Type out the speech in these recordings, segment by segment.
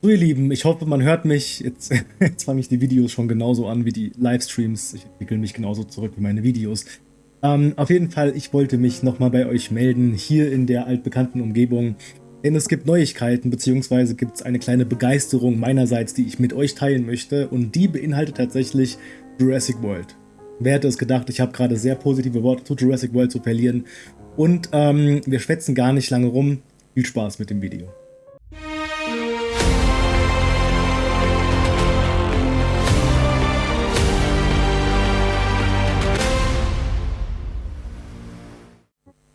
So ihr Lieben, ich hoffe, man hört mich. Jetzt, jetzt fange ich die Videos schon genauso an wie die Livestreams. Ich entwickle mich genauso zurück wie meine Videos. Ähm, auf jeden Fall, ich wollte mich nochmal bei euch melden, hier in der altbekannten Umgebung. Denn es gibt Neuigkeiten, beziehungsweise gibt es eine kleine Begeisterung meinerseits, die ich mit euch teilen möchte. Und die beinhaltet tatsächlich Jurassic World. Wer hätte es gedacht, ich habe gerade sehr positive Worte zu Jurassic World zu verlieren. Und ähm, wir schwätzen gar nicht lange rum. Viel Spaß mit dem Video.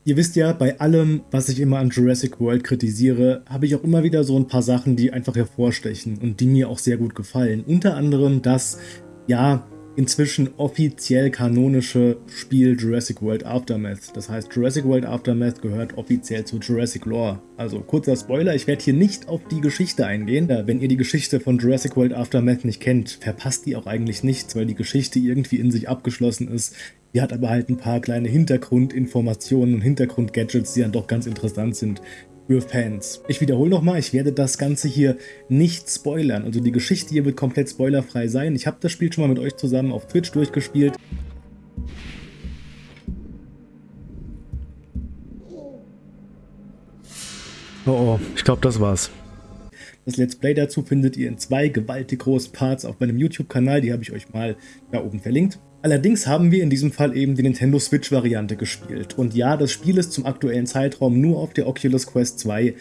Ihr wisst ja, bei allem, was ich immer an Jurassic World kritisiere, habe ich auch immer wieder so ein paar Sachen, die einfach hervorstechen und die mir auch sehr gut gefallen. Unter anderem das, ja, inzwischen offiziell kanonische Spiel Jurassic World Aftermath. Das heißt, Jurassic World Aftermath gehört offiziell zu Jurassic Lore. Also kurzer Spoiler, ich werde hier nicht auf die Geschichte eingehen. Wenn ihr die Geschichte von Jurassic World Aftermath nicht kennt, verpasst die auch eigentlich nichts, weil die Geschichte irgendwie in sich abgeschlossen ist. Die hat aber halt ein paar kleine Hintergrundinformationen und Hintergrundgadgets, die dann doch ganz interessant sind für Fans. Ich wiederhole nochmal, ich werde das Ganze hier nicht spoilern. Also die Geschichte hier wird komplett spoilerfrei sein. Ich habe das Spiel schon mal mit euch zusammen auf Twitch durchgespielt. Oh oh, ich glaube das war's. Das Let's Play dazu findet ihr in zwei gewaltig großen Parts auf meinem YouTube-Kanal, die habe ich euch mal da oben verlinkt. Allerdings haben wir in diesem Fall eben die Nintendo Switch-Variante gespielt. Und ja, das Spiel ist zum aktuellen Zeitraum nur auf der Oculus Quest 2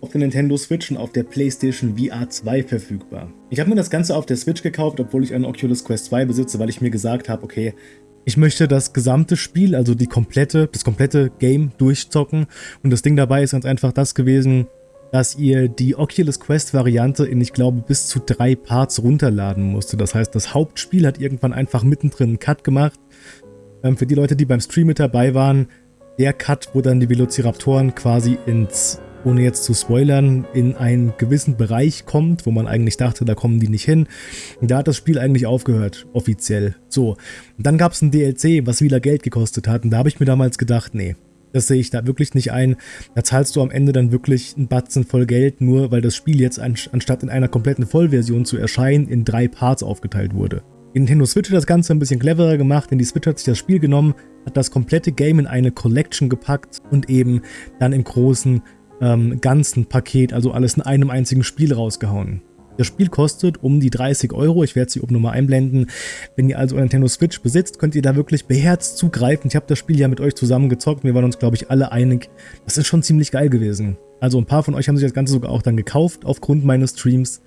auf der Nintendo Switch und auf der PlayStation VR 2 verfügbar. Ich habe mir das Ganze auf der Switch gekauft, obwohl ich eine Oculus Quest 2 besitze, weil ich mir gesagt habe, okay, ich möchte das gesamte Spiel, also die komplette, das komplette Game durchzocken und das Ding dabei ist ganz einfach das gewesen, dass ihr die Oculus Quest Variante in, ich glaube, bis zu drei Parts runterladen musste. Das heißt, das Hauptspiel hat irgendwann einfach mittendrin einen Cut gemacht. Ähm, für die Leute, die beim Stream mit dabei waren, der Cut, wo dann die Velociraptoren quasi ins, ohne jetzt zu spoilern, in einen gewissen Bereich kommt, wo man eigentlich dachte, da kommen die nicht hin. Da hat das Spiel eigentlich aufgehört, offiziell. So, und dann gab es ein DLC, was wieder Geld gekostet hat und da habe ich mir damals gedacht, nee, das sehe ich da wirklich nicht ein. Da zahlst du am Ende dann wirklich einen Batzen voll Geld, nur weil das Spiel jetzt anstatt in einer kompletten Vollversion zu erscheinen, in drei Parts aufgeteilt wurde. Die Nintendo Switch hat das Ganze ein bisschen cleverer gemacht, denn die Switch hat sich das Spiel genommen, hat das komplette Game in eine Collection gepackt und eben dann im großen ähm, ganzen Paket, also alles in einem einzigen Spiel rausgehauen. Das Spiel kostet um die 30 Euro, ich werde sie oben nochmal einblenden. Wenn ihr also eine Nintendo Switch besitzt, könnt ihr da wirklich beherzt zugreifen. Ich habe das Spiel ja mit euch zusammen gezockt, wir waren uns glaube ich alle einig. Das ist schon ziemlich geil gewesen. Also ein paar von euch haben sich das Ganze sogar auch dann gekauft aufgrund meines Streams.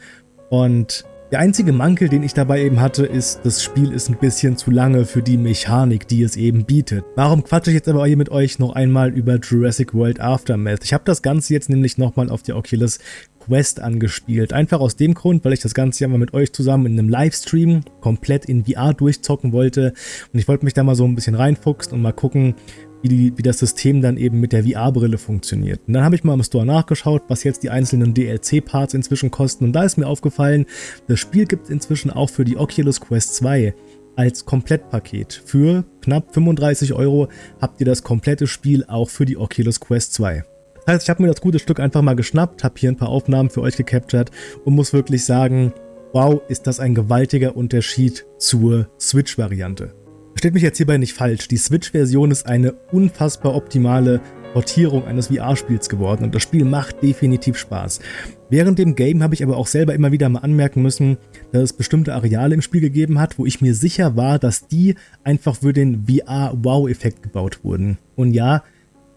Und der einzige Mankel, den ich dabei eben hatte, ist, das Spiel ist ein bisschen zu lange für die Mechanik, die es eben bietet. Warum quatsche ich jetzt aber hier mit euch noch einmal über Jurassic World Aftermath? Ich habe das Ganze jetzt nämlich nochmal auf der Oculus Quest angespielt. Einfach aus dem Grund, weil ich das Ganze ja mal mit euch zusammen in einem Livestream komplett in VR durchzocken wollte. Und ich wollte mich da mal so ein bisschen reinfuchsen und mal gucken, wie, die, wie das System dann eben mit der VR-Brille funktioniert. Und dann habe ich mal im Store nachgeschaut, was jetzt die einzelnen DLC-Parts inzwischen kosten. Und da ist mir aufgefallen, das Spiel gibt es inzwischen auch für die Oculus Quest 2 als Komplettpaket. Für knapp 35 Euro habt ihr das komplette Spiel auch für die Oculus Quest 2. Heißt, ich habe mir das gute Stück einfach mal geschnappt, habe hier ein paar Aufnahmen für euch gecaptured und muss wirklich sagen, wow, ist das ein gewaltiger Unterschied zur Switch-Variante. Versteht mich jetzt hierbei nicht falsch, die Switch-Version ist eine unfassbar optimale Portierung eines VR-Spiels geworden und das Spiel macht definitiv Spaß. Während dem Game habe ich aber auch selber immer wieder mal anmerken müssen, dass es bestimmte Areale im Spiel gegeben hat, wo ich mir sicher war, dass die einfach für den VR-Wow-Effekt gebaut wurden. Und ja,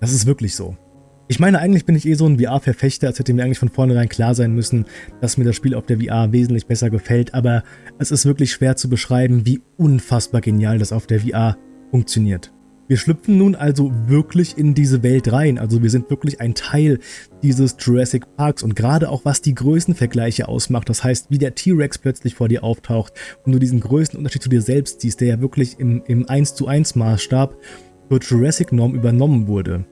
das ist wirklich so. Ich meine, eigentlich bin ich eh so ein VR-Verfechter, als hätte mir eigentlich von vornherein klar sein müssen, dass mir das Spiel auf der VR wesentlich besser gefällt, aber es ist wirklich schwer zu beschreiben, wie unfassbar genial das auf der VR funktioniert. Wir schlüpfen nun also wirklich in diese Welt rein, also wir sind wirklich ein Teil dieses Jurassic Parks und gerade auch was die Größenvergleiche ausmacht, das heißt wie der T-Rex plötzlich vor dir auftaucht und du diesen Größenunterschied zu dir selbst siehst, der ja wirklich im, im 1 zu 1 Maßstab zur Jurassic Norm übernommen wurde.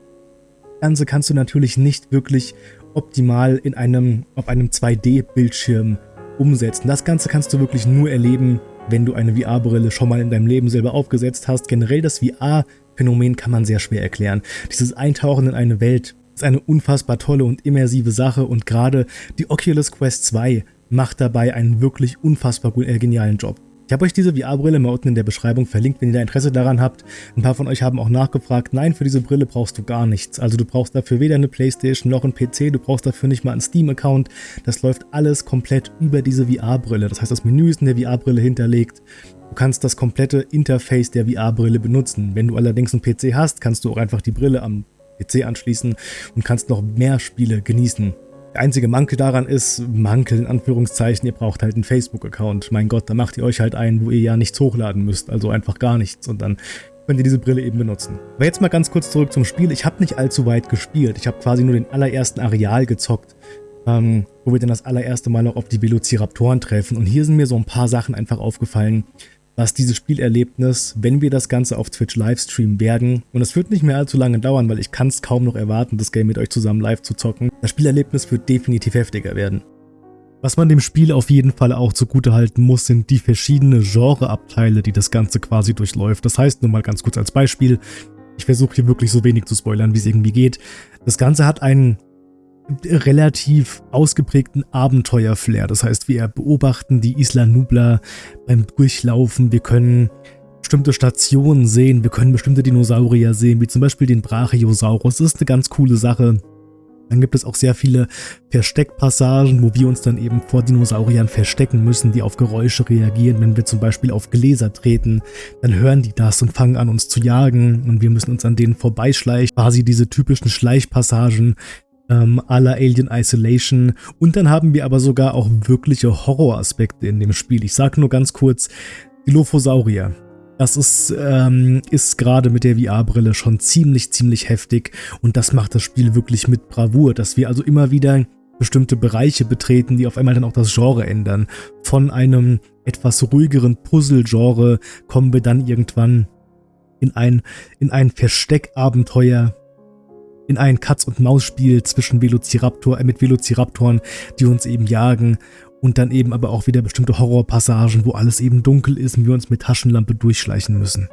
Ganze kannst du natürlich nicht wirklich optimal in einem, auf einem 2D-Bildschirm umsetzen. Das Ganze kannst du wirklich nur erleben, wenn du eine VR-Brille schon mal in deinem Leben selber aufgesetzt hast. Generell das VR-Phänomen kann man sehr schwer erklären. Dieses Eintauchen in eine Welt, ist eine unfassbar tolle und immersive Sache und gerade die Oculus Quest 2 macht dabei einen wirklich unfassbar äh, genialen Job. Ich habe euch diese VR-Brille mal unten in der Beschreibung verlinkt, wenn ihr da Interesse daran habt. Ein paar von euch haben auch nachgefragt, nein, für diese Brille brauchst du gar nichts. Also du brauchst dafür weder eine Playstation noch einen PC, du brauchst dafür nicht mal einen Steam-Account. Das läuft alles komplett über diese VR-Brille. Das heißt, das Menü ist in der VR-Brille hinterlegt. Du kannst das komplette Interface der VR-Brille benutzen. Wenn du allerdings einen PC hast, kannst du auch einfach die Brille am PC anschließen und kannst noch mehr Spiele genießen. Der einzige Mankel daran ist, Mankel in Anführungszeichen, ihr braucht halt einen Facebook-Account. Mein Gott, da macht ihr euch halt ein, wo ihr ja nichts hochladen müsst, also einfach gar nichts und dann könnt ihr diese Brille eben benutzen. Aber jetzt mal ganz kurz zurück zum Spiel. Ich habe nicht allzu weit gespielt. Ich habe quasi nur den allerersten Areal gezockt, ähm, wo wir dann das allererste Mal noch auf die Velociraptoren treffen. Und hier sind mir so ein paar Sachen einfach aufgefallen, was dieses Spielerlebnis, wenn wir das Ganze auf Twitch livestreamen werden, und es wird nicht mehr allzu lange dauern, weil ich kann es kaum noch erwarten, das Game mit euch zusammen live zu zocken, das Spielerlebnis wird definitiv heftiger werden. Was man dem Spiel auf jeden Fall auch zugute halten muss, sind die verschiedenen Genreabteile, die das Ganze quasi durchläuft. Das heißt, nur mal ganz kurz als Beispiel, ich versuche hier wirklich so wenig zu spoilern, wie es irgendwie geht. Das Ganze hat einen relativ ausgeprägten Abenteuerflair. Das heißt, wir beobachten die Isla Nubla beim Durchlaufen. Wir können bestimmte Stationen sehen. Wir können bestimmte Dinosaurier sehen, wie zum Beispiel den Brachiosaurus. Das ist eine ganz coole Sache. Dann gibt es auch sehr viele Versteckpassagen, wo wir uns dann eben vor Dinosauriern verstecken müssen, die auf Geräusche reagieren. Wenn wir zum Beispiel auf Gläser treten, dann hören die das und fangen an uns zu jagen und wir müssen uns an denen vorbeischleichen. Quasi diese typischen Schleichpassagen, ähm, la Alien Isolation. Und dann haben wir aber sogar auch wirkliche Horroraspekte in dem Spiel. Ich sage nur ganz kurz, die Lophosaurier. Das ist, ähm, ist gerade mit der VR-Brille schon ziemlich, ziemlich heftig und das macht das Spiel wirklich mit Bravour, dass wir also immer wieder bestimmte Bereiche betreten, die auf einmal dann auch das Genre ändern. Von einem etwas ruhigeren Puzzle-Genre kommen wir dann irgendwann in ein, in ein Versteckabenteuer in ein Katz-und-Maus-Spiel zwischen Velociraptor, äh, mit Velociraptoren, die uns eben jagen und dann eben aber auch wieder bestimmte Horrorpassagen, wo alles eben dunkel ist und wir uns mit Taschenlampe durchschleichen müssen.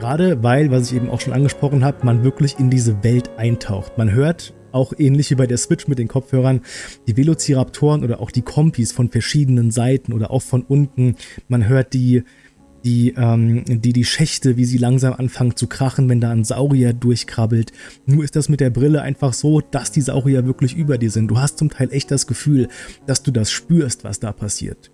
Gerade weil, was ich eben auch schon angesprochen habe, man wirklich in diese Welt eintaucht. Man hört auch ähnlich wie bei der Switch mit den Kopfhörern, die Velociraptoren oder auch die Kompis von verschiedenen Seiten oder auch von unten. Man hört die, die, ähm, die, die Schächte, wie sie langsam anfangen zu krachen, wenn da ein Saurier durchkrabbelt. Nur ist das mit der Brille einfach so, dass die Saurier wirklich über dir sind. Du hast zum Teil echt das Gefühl, dass du das spürst, was da passiert.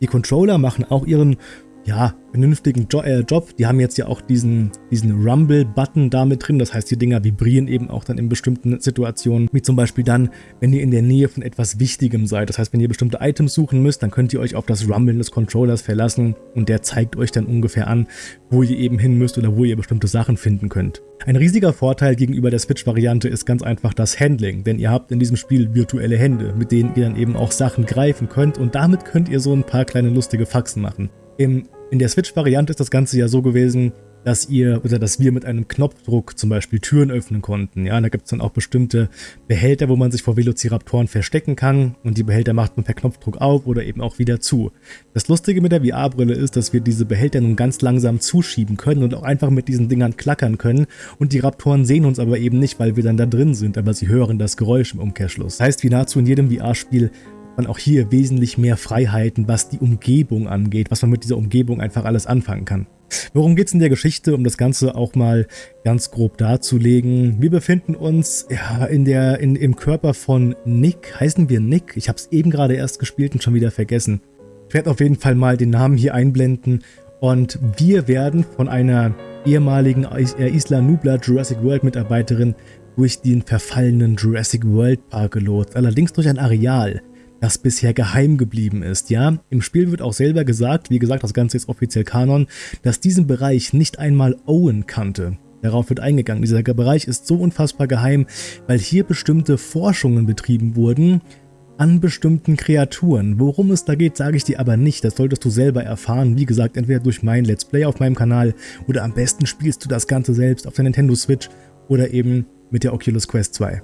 Die Controller machen auch ihren ja, vernünftigen jo äh, Job. Die haben jetzt ja auch diesen, diesen Rumble-Button da mit drin. Das heißt, die Dinger vibrieren eben auch dann in bestimmten Situationen. Wie zum Beispiel dann, wenn ihr in der Nähe von etwas Wichtigem seid. Das heißt, wenn ihr bestimmte Items suchen müsst, dann könnt ihr euch auf das Rumblen des Controllers verlassen und der zeigt euch dann ungefähr an, wo ihr eben hin müsst oder wo ihr bestimmte Sachen finden könnt. Ein riesiger Vorteil gegenüber der Switch-Variante ist ganz einfach das Handling, denn ihr habt in diesem Spiel virtuelle Hände, mit denen ihr dann eben auch Sachen greifen könnt und damit könnt ihr so ein paar kleine lustige Faxen machen. Im in der Switch-Variante ist das Ganze ja so gewesen, dass ihr oder dass wir mit einem Knopfdruck zum Beispiel Türen öffnen konnten. Ja, da gibt es dann auch bestimmte Behälter, wo man sich vor Velociraptoren verstecken kann und die Behälter macht man per Knopfdruck auf oder eben auch wieder zu. Das Lustige mit der VR-Brille ist, dass wir diese Behälter nun ganz langsam zuschieben können und auch einfach mit diesen Dingern klackern können und die Raptoren sehen uns aber eben nicht, weil wir dann da drin sind, aber sie hören das Geräusch im Umkehrschluss. Das heißt, wie nahezu in jedem VR-Spiel man auch hier wesentlich mehr Freiheiten, was die Umgebung angeht, was man mit dieser Umgebung einfach alles anfangen kann. Worum geht es in der Geschichte, um das Ganze auch mal ganz grob darzulegen? Wir befinden uns ja, in der, in, im Körper von Nick. Heißen wir Nick? Ich habe es eben gerade erst gespielt und schon wieder vergessen. Ich werde auf jeden Fall mal den Namen hier einblenden. Und wir werden von einer ehemaligen äh, Isla Nubla Jurassic World Mitarbeiterin durch den verfallenen Jurassic World Park gelotst. Allerdings durch ein Areal, das bisher geheim geblieben ist. Ja, im Spiel wird auch selber gesagt, wie gesagt, das Ganze ist offiziell Kanon, dass diesen Bereich nicht einmal Owen kannte. Darauf wird eingegangen. Dieser Bereich ist so unfassbar geheim, weil hier bestimmte Forschungen betrieben wurden an bestimmten Kreaturen. Worum es da geht, sage ich dir aber nicht. Das solltest du selber erfahren. Wie gesagt, entweder durch mein Let's Play auf meinem Kanal oder am besten spielst du das Ganze selbst auf der Nintendo Switch oder eben mit der Oculus Quest 2.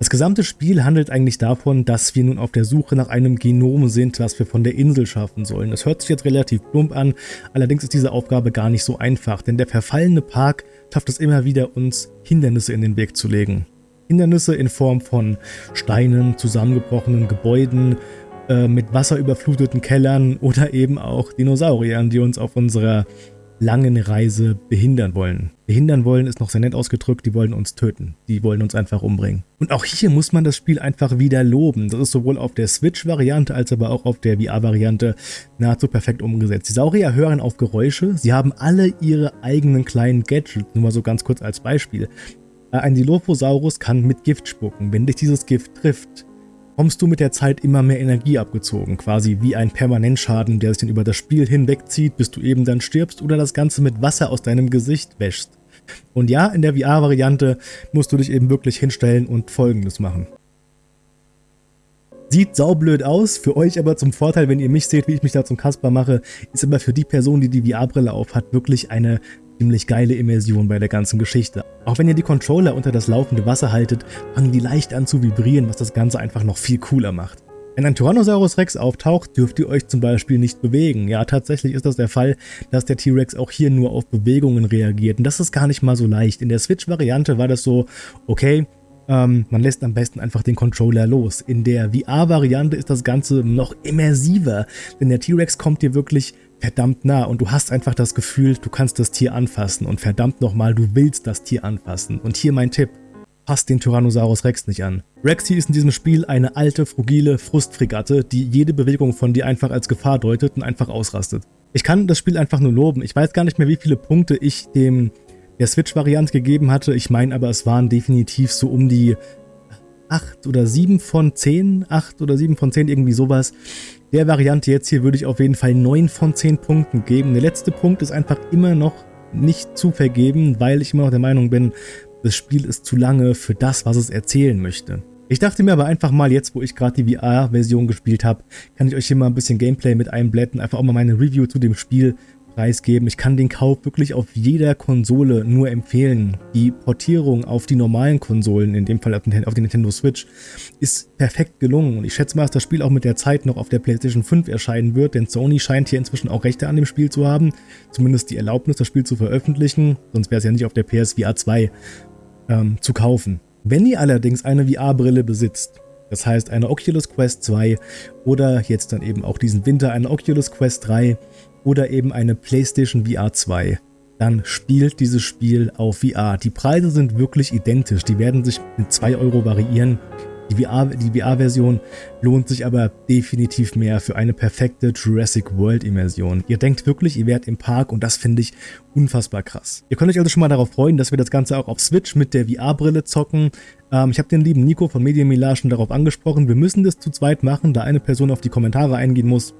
Das gesamte Spiel handelt eigentlich davon, dass wir nun auf der Suche nach einem Genom sind, was wir von der Insel schaffen sollen. Das hört sich jetzt relativ plump an, allerdings ist diese Aufgabe gar nicht so einfach, denn der verfallene Park schafft es immer wieder, uns Hindernisse in den Weg zu legen. Hindernisse in Form von Steinen, zusammengebrochenen Gebäuden, äh, mit Wasser überfluteten Kellern oder eben auch Dinosauriern, die uns auf unserer langen Reise behindern wollen. Behindern wollen ist noch sehr nett ausgedrückt, die wollen uns töten. Die wollen uns einfach umbringen. Und auch hier muss man das Spiel einfach wieder loben. Das ist sowohl auf der Switch-Variante als aber auch auf der VR-Variante nahezu perfekt umgesetzt. Die Saurier hören auf Geräusche, sie haben alle ihre eigenen kleinen Gadgets, nur mal so ganz kurz als Beispiel. Ein Dilophosaurus kann mit Gift spucken. Wenn dich dieses Gift trifft, kommst du mit der Zeit immer mehr Energie abgezogen, quasi wie ein Permanentschaden, der sich dann über das Spiel hinwegzieht, bis du eben dann stirbst oder das Ganze mit Wasser aus deinem Gesicht wäschst. Und ja, in der VR-Variante musst du dich eben wirklich hinstellen und folgendes machen. Sieht saublöd aus, für euch aber zum Vorteil, wenn ihr mich seht, wie ich mich da zum Kasper mache, ist aber für die Person, die die VR-Brille aufhat, wirklich eine ziemlich geile Immersion bei der ganzen Geschichte. Auch wenn ihr die Controller unter das laufende Wasser haltet, fangen die leicht an zu vibrieren, was das Ganze einfach noch viel cooler macht. Wenn ein Tyrannosaurus Rex auftaucht, dürft ihr euch zum Beispiel nicht bewegen. Ja, tatsächlich ist das der Fall, dass der T-Rex auch hier nur auf Bewegungen reagiert. Und das ist gar nicht mal so leicht. In der Switch-Variante war das so, okay, ähm, man lässt am besten einfach den Controller los. In der VR-Variante ist das Ganze noch immersiver, denn der T-Rex kommt dir wirklich verdammt nah und du hast einfach das Gefühl, du kannst das Tier anfassen und verdammt nochmal, du willst das Tier anfassen. Und hier mein Tipp, passt den Tyrannosaurus Rex nicht an. Rexy ist in diesem Spiel eine alte, frugile Frustfregatte, die jede Bewegung von dir einfach als Gefahr deutet und einfach ausrastet. Ich kann das Spiel einfach nur loben. Ich weiß gar nicht mehr, wie viele Punkte ich dem der Switch-Variante gegeben hatte. Ich meine aber, es waren definitiv so um die 8 oder 7 von 10, 8 oder 7 von 10, irgendwie sowas. Der Variante jetzt hier würde ich auf jeden Fall 9 von 10 Punkten geben. Der letzte Punkt ist einfach immer noch nicht zu vergeben, weil ich immer noch der Meinung bin, das Spiel ist zu lange für das, was es erzählen möchte. Ich dachte mir aber einfach mal, jetzt wo ich gerade die VR-Version gespielt habe, kann ich euch hier mal ein bisschen Gameplay mit einblenden, einfach auch mal meine Review zu dem Spiel preisgeben. Ich kann den Kauf wirklich auf jeder Konsole nur empfehlen. Die Portierung auf die normalen Konsolen, in dem Fall auf die Nintendo Switch, ist perfekt gelungen. Und ich schätze mal, dass das Spiel auch mit der Zeit noch auf der PlayStation 5 erscheinen wird, denn Sony scheint hier inzwischen auch Rechte an dem Spiel zu haben. Zumindest die Erlaubnis, das Spiel zu veröffentlichen. Sonst wäre es ja nicht auf der PSVR 2 ähm, zu kaufen. Wenn ihr allerdings eine VR-Brille besitzt, das heißt eine Oculus Quest 2 oder jetzt dann eben auch diesen Winter eine Oculus Quest 3, oder eben eine PlayStation VR 2, dann spielt dieses Spiel auf VR. Die Preise sind wirklich identisch, die werden sich mit 2 Euro variieren. Die VR-Version VR lohnt sich aber definitiv mehr für eine perfekte Jurassic World-Immersion. Ihr denkt wirklich, ihr wärt im Park und das finde ich unfassbar krass. Ihr könnt euch also schon mal darauf freuen, dass wir das Ganze auch auf Switch mit der VR-Brille zocken. Ähm, ich habe den lieben Nico von Media Milage schon darauf angesprochen, wir müssen das zu zweit machen, da eine Person auf die Kommentare eingehen muss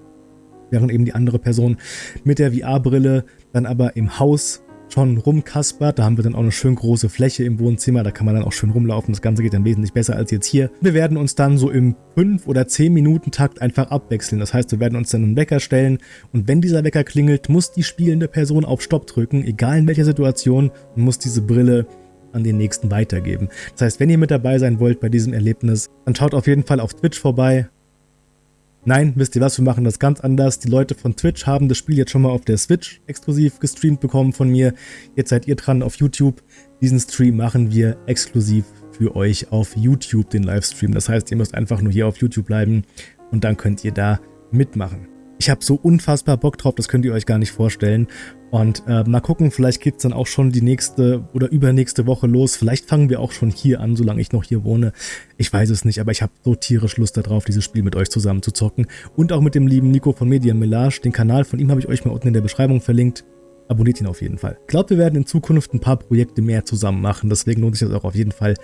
während eben die andere Person mit der VR-Brille dann aber im Haus schon rumkaspert. Da haben wir dann auch eine schön große Fläche im Wohnzimmer, da kann man dann auch schön rumlaufen. Das Ganze geht dann wesentlich besser als jetzt hier. Wir werden uns dann so im 5 oder 10 Minuten Takt einfach abwechseln. Das heißt, wir werden uns dann einen Wecker stellen und wenn dieser Wecker klingelt, muss die spielende Person auf Stopp drücken, egal in welcher Situation, und muss diese Brille an den nächsten weitergeben. Das heißt, wenn ihr mit dabei sein wollt bei diesem Erlebnis, dann schaut auf jeden Fall auf Twitch vorbei. Nein, wisst ihr was, wir machen das ganz anders. Die Leute von Twitch haben das Spiel jetzt schon mal auf der Switch exklusiv gestreamt bekommen von mir. Jetzt seid ihr dran auf YouTube. Diesen Stream machen wir exklusiv für euch auf YouTube, den Livestream. Das heißt, ihr müsst einfach nur hier auf YouTube bleiben und dann könnt ihr da mitmachen. Ich habe so unfassbar Bock drauf, das könnt ihr euch gar nicht vorstellen. Und äh, mal gucken, vielleicht geht es dann auch schon die nächste oder übernächste Woche los. Vielleicht fangen wir auch schon hier an, solange ich noch hier wohne. Ich weiß es nicht, aber ich habe so tierisch Lust darauf, dieses Spiel mit euch zusammen zu zocken. Und auch mit dem lieben Nico von Media Melage. Den Kanal von ihm habe ich euch mal unten in der Beschreibung verlinkt. Abonniert ihn auf jeden Fall. Ich glaube, wir werden in Zukunft ein paar Projekte mehr zusammen machen. Deswegen lohnt sich das auch auf jeden Fall,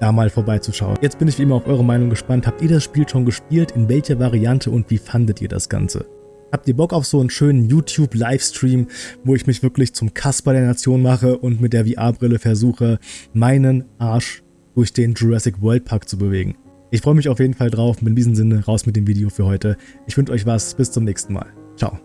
da mal vorbeizuschauen. Jetzt bin ich wie immer auf eure Meinung gespannt. Habt ihr das Spiel schon gespielt? In welcher Variante und wie fandet ihr das Ganze? Habt ihr Bock auf so einen schönen YouTube-Livestream, wo ich mich wirklich zum Kasper der Nation mache und mit der VR-Brille versuche, meinen Arsch durch den Jurassic World Park zu bewegen? Ich freue mich auf jeden Fall drauf und in diesem Sinne raus mit dem Video für heute. Ich wünsche euch was, bis zum nächsten Mal. Ciao.